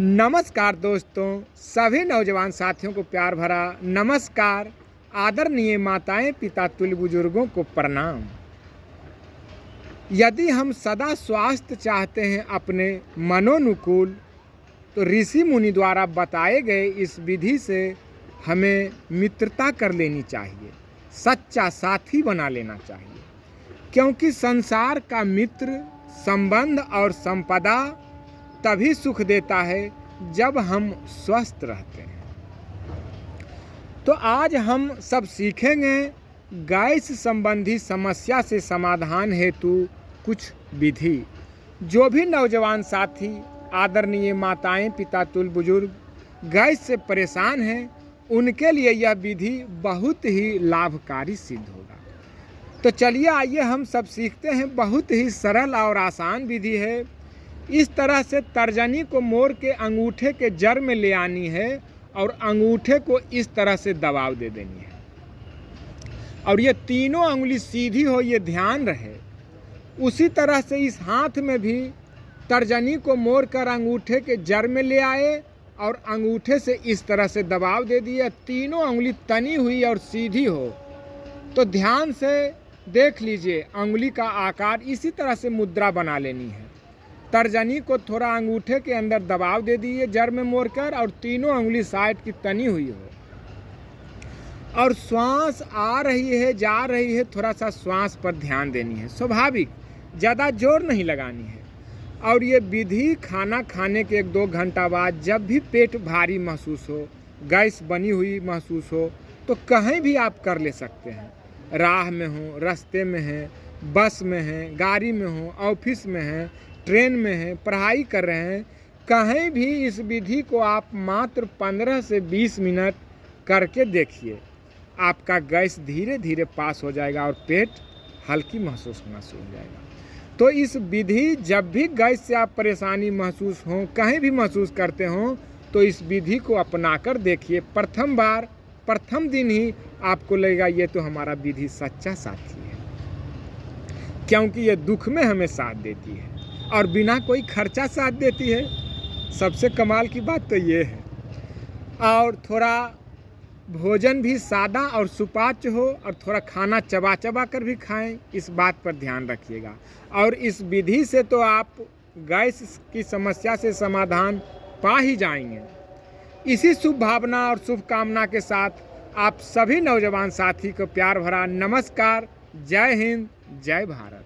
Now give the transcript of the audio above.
नमस्कार दोस्तों, सभी नौजवान साथियों को प्यार भरा नमस्कार। आदरणीय माताएँ, पिता, तुल्य बुज़ुर्गों को प्रणाम। यदि हम सदा स्वास्थ्य चाहते हैं अपने मनोनुकूल तो ऋषि मुनि द्वारा बताए गए इस विधि से हमें मित्रता कर लेनी चाहिए, सच्चा साथी बना लेना चाहिए। क्योंकि संसार का मित्र, संबंध और संपदा तभी सुख देता है जब हम स्वस्थ रहते हैं। तो आज हम सब सीखेंगे गैस संबंधी समस्या से समाधान हेतु कुछ विधि। जो भी नौजवान साथी, आदरणीय माताएँ, पिता, तुल, बुज़ुर्ग, गैस से परेशान हैं, उनके लिए यह विधि बहुत ही लाभकारी सिद्ध होगा। तो चलिए आइए हम सब सीखते हैं। बहुत ही सरल और आसान विधि है। इस तरह से तर्जनी को मोड़ के अंगूठे के जड़ में ले आनी है और अंगूठे को इस तरह से दबाव दे देनी है। और ये तीनों उंगली सीधी हो, ये ध्यान रहे। उसी तरह से इस हाथ में भी तर्जनी को मोड़ कर अंगूठे के जड़ में ले आए और अंगूठे से इस तरह से दबाव दे दिए। तीनों उंगली तनी हुई और सीधी हो। तो ध्यान से देख लीजिए, उंगली का आकार इसी तरह से मुद्रा बना लेनी है। तर्जनी को थोड़ा अंगूठे के अंदर दबाव दे दिए, जड़ में मोड़कर और तीनों उंगली साइड की तनी हुई हो। और श्वास आ रही है, जा रही है, थोड़ा सा श्वास पर ध्यान देनी है। स्वाभाविक, ज़्यादा ज़ोर नहीं लगानी है। और ये विधि खाना खाने के एक दो घंटा बाद जब भी पेट भारी महसूस हो, गैस बनी हुई महसूस हो तो कहीं भी आप कर ले सकते हैं। राह में हो, रास्ते में हैं, बस में हैं, गाड़ी में हो, ऑफ़िस में हैं ट्रेन में हैं, पढ़ाई कर रहे हैं, कहीं भी इस विधि को आप मात्र 15 से 20 मिनट करके देखिए। आपका गैस धीरे धीरे पास हो जाएगा और पेट हल्की महसूस होना शुरू हो जाएगा। तो इस विधि, जब भी गैस से आप परेशानी महसूस हो, कहीं भी महसूस करते हो तो इस विधि को अपनाकर देखिए। प्रथम बार, प्रथम दिन ही आपको लगेगा, ये तो हमारा विधि सच्चा साथी है। क्योंकि ये दुख में हमें साथ देती है। और बिना कोई खर्चा साथ देती है। सबसे कमाल की बात तो ये है। और थोड़ा भोजन भी सादा और सुपाच्य हो और थोड़ा खाना चबा चबा कर भी खाएँ, इस बात पर ध्यान रखिएगा। और इस विधि से तो आप गैस की समस्या से समाधान पा ही जाएँगे। इसी शुभ भावना और शुभकामना के साथ आप सभी नौजवान साथी को प्यार भरा नमस्कार। जय हिंद, जय भारत।